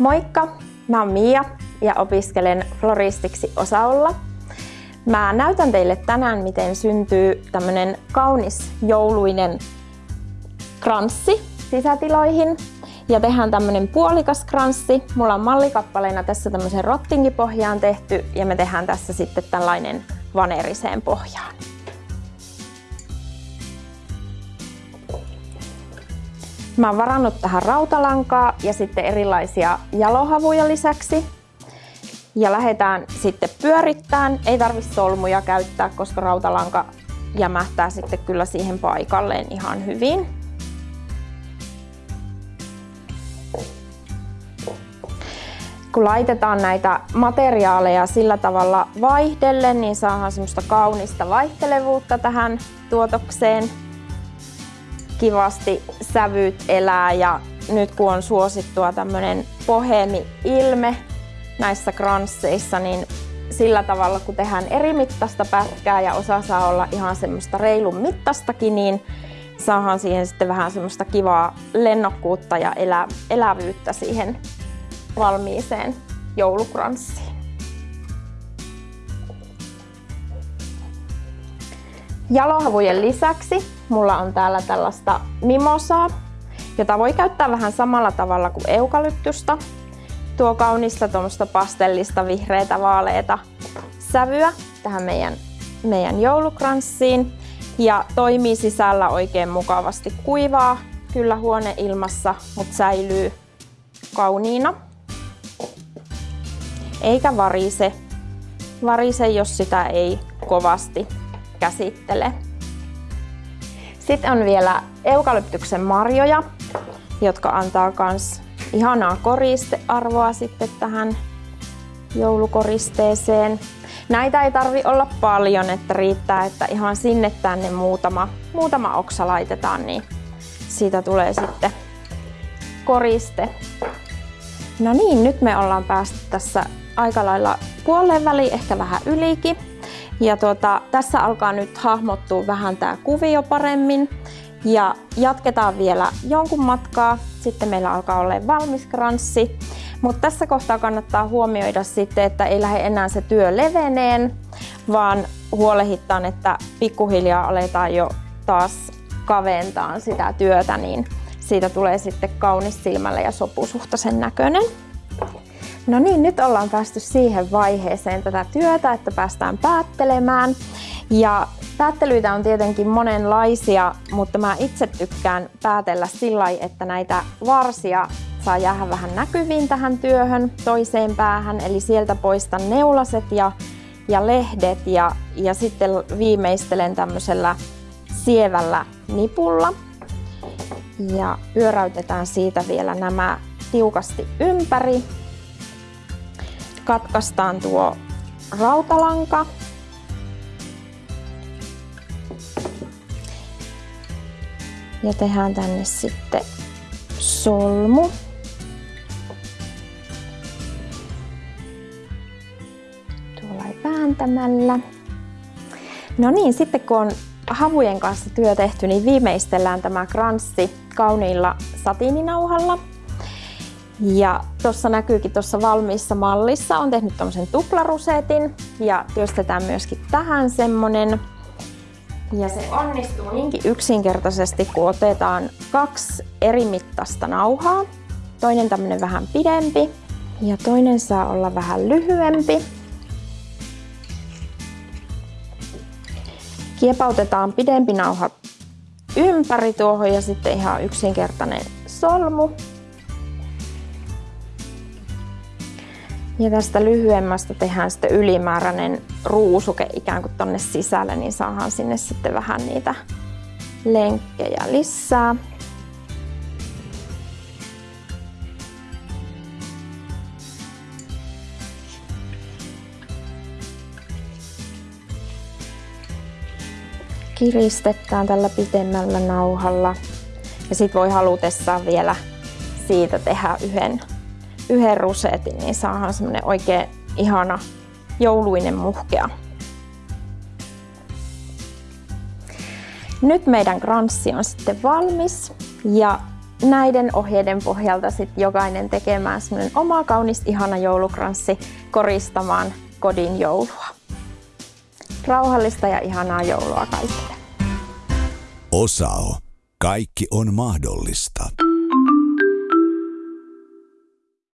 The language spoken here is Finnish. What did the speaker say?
Moikka! Mä oon Mia ja opiskelen floristiksi Osaolla. Mä näytän teille tänään, miten syntyy tämmönen kaunis jouluinen kranssi sisätiloihin. Ja tehdään tämmönen puolikas kranssi. Mulla on mallikappaleena tässä tämmöisen rottingipohjaan tehty ja me tehdään tässä sitten tällainen vaneriseen pohjaan. Mä oon varannut tähän rautalankaa ja sitten erilaisia jalohavuja lisäksi. Ja lähdetään sitten pyörittämään. Ei tarvi solmuja käyttää, koska rautalanka jämähtää sitten kyllä siihen paikalleen ihan hyvin. Kun laitetaan näitä materiaaleja sillä tavalla vaihdelle, niin saadaan semmoista kaunista vaihtelevuutta tähän tuotokseen kivasti sävyt elää ja nyt kun on suosittua tämmönen bohemi-ilme näissä kransseissa, niin sillä tavalla kun tehdään eri mittaista pätkää ja osa saa olla ihan semmoista reilun mittastakin, niin saadaan siihen sitten vähän semmoista kivaa lennokkuutta ja elä, elävyyttä siihen valmiiseen joulukranssiin. Jalohavujen lisäksi mulla on täällä tällaista mimosaa, jota voi käyttää vähän samalla tavalla kuin eukalyptusta. Tuo kaunista tuommoista pastellista, vihreitä, vaaleita sävyä tähän meidän, meidän joulukranssiin ja toimii sisällä oikein mukavasti. Kuivaa kyllä huoneilmassa, mutta säilyy kauniina. Eikä varise. Varise, jos sitä ei kovasti käsittele. Sitten on vielä eukalyptyksen marjoja, jotka antaa myös ihanaa koristearvoa sitten tähän joulukoristeeseen. Näitä ei tarvi olla paljon, että riittää, että ihan sinne tänne muutama, muutama oksa laitetaan, niin siitä tulee sitten koriste. No niin, nyt me ollaan päästy tässä aika lailla puoleen väliin, ehkä vähän ylikin. Ja tuota, tässä alkaa nyt hahmottua vähän tämä kuvio paremmin. Ja jatketaan vielä jonkun matkaa. Sitten meillä alkaa olla valmis kranssi. Mutta tässä kohtaa kannattaa huomioida sitten, että ei lähde enää se työ leveneen, vaan huolehittaan, että pikkuhiljaa aletaan jo taas kaventaa sitä työtä, niin siitä tulee sitten kaunis silmälle ja sopusuhtaisen näköinen. No niin, nyt ollaan päästy siihen vaiheeseen tätä työtä, että päästään päättelemään. Ja päättelyitä on tietenkin monenlaisia, mutta mä itse tykkään päätellä sillä että näitä varsia saa jäädä vähän näkyviin tähän työhön toiseen päähän. Eli sieltä poistan neulaset ja, ja lehdet ja, ja sitten viimeistelen tämmöisellä sievällä nipulla. Ja pyöräytetään siitä vielä nämä tiukasti ympäri katkaistaan tuo rautalanka. Ja tehdään tänne sitten solmu. Tuolla ei vääntämällä. No niin, sitten kun on havujen kanssa työ tehty, niin viimeistellään tämä kranssi kauniilla satiininauhalla. Ja tuossa näkyykin tuossa valmiissa mallissa, on tehnyt tämmöisen tuplarusetin ja työstetään myöskin tähän semmonen. Ja se onnistuu niinkin yksinkertaisesti, kun otetaan kaksi eri mittaista nauhaa. Toinen tämmönen vähän pidempi ja toinen saa olla vähän lyhyempi. Kiepautetaan pidempi nauha ympäri tuohon ja sitten ihan yksinkertainen solmu. Ja tästä lyhyemmästä tehdään sitten ylimääräinen ruusuke ikään kuin tonne sisälle, niin saadaan sinne sitten vähän niitä lenkkejä lisää. Kiristetään tällä pitemmällä nauhalla. Ja sitten voi halutessaan vielä siitä tehdä yhden yhden rusetin, niin saadaan semmonen oikein ihana jouluinen muhkea. Nyt meidän kranssi on sitten valmis ja näiden ohjeiden pohjalta sit jokainen tekemään semmoinen oma kaunis ihana joulukranssi koristamaan kodin joulua. Rauhallista ja ihanaa joulua kaikille. Osao. Kaikki on mahdollista.